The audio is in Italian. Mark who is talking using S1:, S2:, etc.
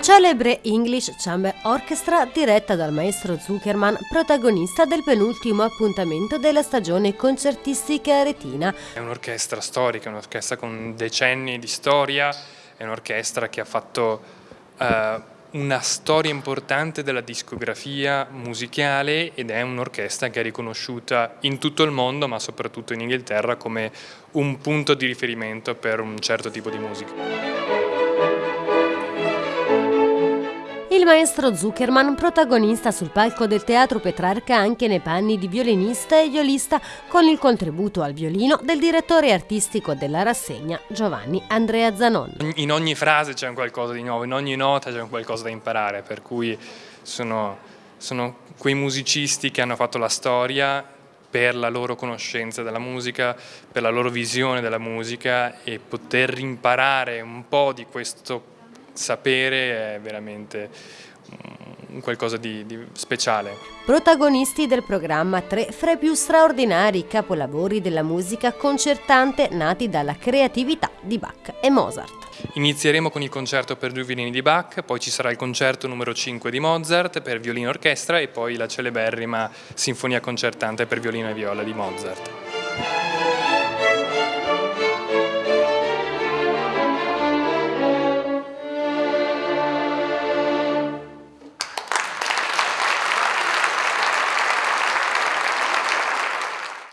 S1: celebre English Chamber Orchestra, diretta dal maestro Zuckerman, protagonista del penultimo appuntamento della stagione concertistica aretina.
S2: È un'orchestra storica, un'orchestra con decenni di storia, è un'orchestra che ha fatto uh, una storia importante della discografia musicale ed è un'orchestra che è riconosciuta in tutto il mondo, ma soprattutto in Inghilterra, come un punto di riferimento per un certo tipo di musica.
S1: Il maestro Zuckerman, protagonista sul palco del Teatro Petrarca anche nei panni di violinista e violista, con il contributo al violino del direttore artistico della rassegna Giovanni Andrea Zanon.
S2: In ogni frase c'è qualcosa di nuovo, in ogni nota c'è qualcosa da imparare, per cui sono, sono quei musicisti che hanno fatto la storia per la loro conoscenza della musica, per la loro visione della musica e poter imparare un po' di questo sapere è veramente qualcosa di, di, speciale.
S1: Protagonisti del programma tre fra i più straordinari capolavori della musica concertante nati dalla creatività di Bach e Mozart.
S2: Inizieremo con il concerto per due violini di Bach, poi ci sarà il concerto numero 5 di Mozart per violino e orchestra e poi la celeberrima sinfonia concertante per violino e viola di Mozart.